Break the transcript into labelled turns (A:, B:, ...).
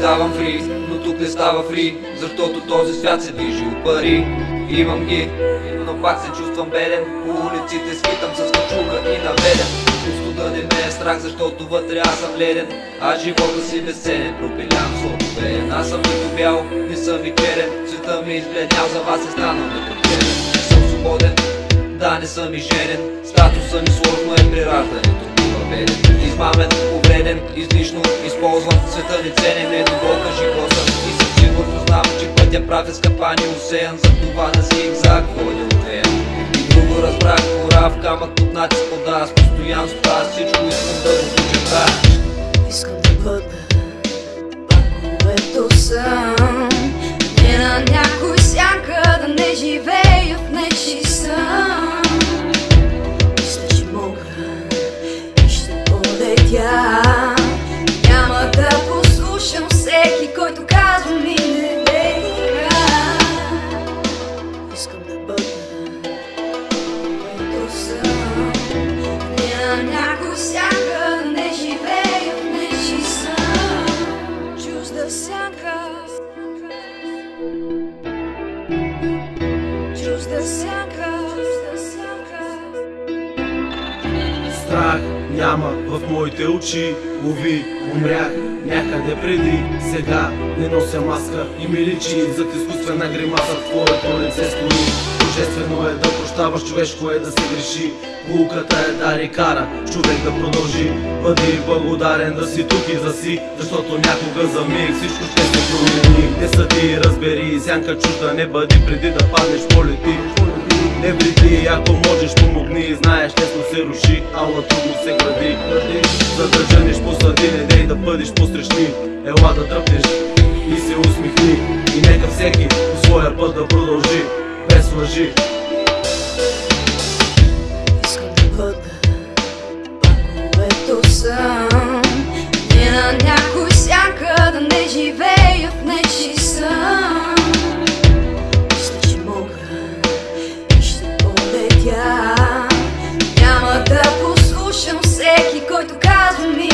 A: ставам фри, но тук не става фри Защото този свят се движи от пари. Имам ги, но пак се чувствам беден. По улиците скитам с качука и наведен. Чувство да не ме е страх, защото вътре аз съм леден. А живота си безценен, пропилям златовеен Аз съм нито бял, не съм и черен. Света ми избледнял, за вас е станал непотребен Не съм свободен, да не съм и женен Статуса ми сложно е при раждането бива беден. Измамен, повреден, излишно използван. Света не ценен, недоволка живота. И със сигурно знам, че пътя прав е скъпани усеян За това да си зигзаг водя отвеян И друго разбрах, кора в камък под натиск вода Аз постоянство, аз всичко искам
B: Чужда сянка.
C: Страх няма в моите очи. Лови, умрях някъде преди. Сега не нося маска и ми личи. Зад изкуствена гримаса твоето лице стои Божествено е да прощаваш, човешко е да се греши. Булката е да ни кара човек да продължи. Бъди благодарен да си тук и за си Защото някога за миг всичко ще се промени. Не съди, разбери, сянка чужда не бъди преди да паднеш полети. Не вреди, ако можеш помогни Знаеш, лесно се руши, ала трудно се гради. За да жениш посади, не дей да бъдеш посрещни. Ела да дръпнеш и се усмихни. И нека всеки по своя път да продължи лъжи.
B: Искам да бъда пак, което съм. Не на някой сяка, да не живея в нечи съм. Мисля, че мога и ще полетя. Няма да послушам всеки, който казва ми